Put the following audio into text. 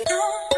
Oh.